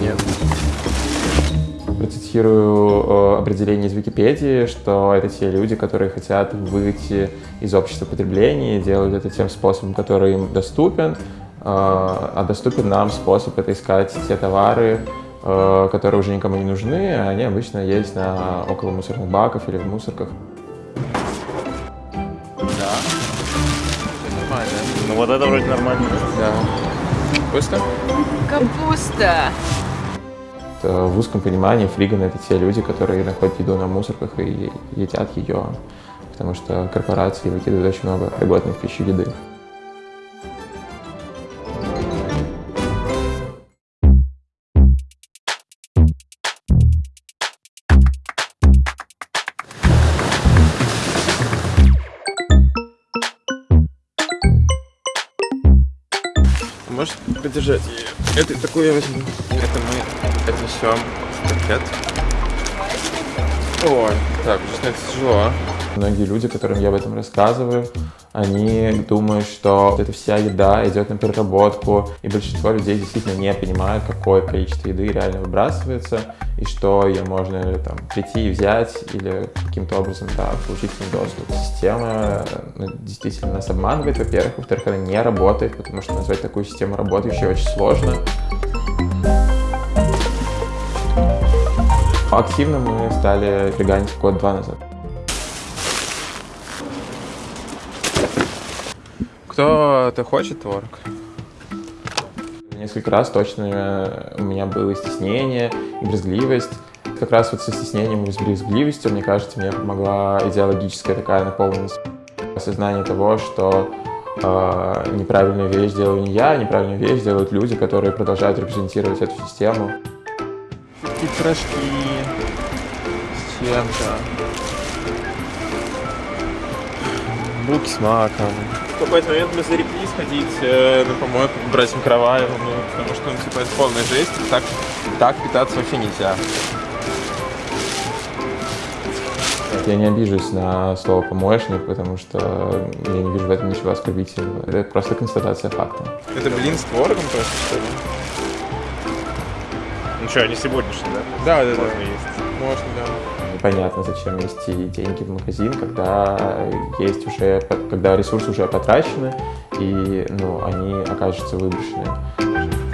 Нет. Процитирую э, определение из Википедии, что это те люди, которые хотят выйти из общества потребления, делают это тем способом, который им доступен, э, а доступен нам способ это искать те товары, э, которые уже никому не нужны, а они обычно есть на около мусорных баков или в мусорках. Да. Нормально. Ну вот это вроде нормально. Да. Капуста. Это в узком понимании фриганы — это те люди, которые находят еду на мусорках и едят ее, потому что корпорации выкидывают очень много пригодной в пищу еды. Можешь подержать ее? Это такую я возьму. Это мы отнесем в пакет. Ой, так, уже становится тяжело. Многие люди, которым я об этом рассказываю, они думают, что эта вся еда идет на переработку, и большинство людей действительно не понимают, какое количество еды реально выбрасывается, и что ее можно там, прийти и взять, или каким-то образом да, получить доступ. Система ну, действительно нас обманывает, во-первых, во-вторых, она не работает, потому что назвать такую систему работающей очень сложно. Активно мы стали веганить год-два назад. Кто-то хочет творог? Несколько раз точно у меня было стеснение и брезгливость. Как раз вот со стеснением и с брезгливостью, мне кажется, мне помогла идеологическая такая наполненность. Осознание того, что э, неправильную вещь делаю не я, неправильную вещь делают люди, которые продолжают репрезентировать эту систему. Такие пирожки с чем-то. Булки с маком. В какой-то момент мы зареклись ходить э, на помойку к братьям Караваевым, ну, потому что, ну, типа, это полная жесть. Так, так питаться вообще нельзя. Я не обижусь на слово «помоечник», потому что я не вижу в этом ничего оскорбительного. Это просто констатация факта. Это блин с творогом просто, что ли? Ну что, не сегодняшний, да? Да, да, да. Можно есть. Можно, да. Непонятно, зачем нести деньги в магазин, когда есть уже, когда ресурсы уже потрачены и ну, они окажутся выброшены.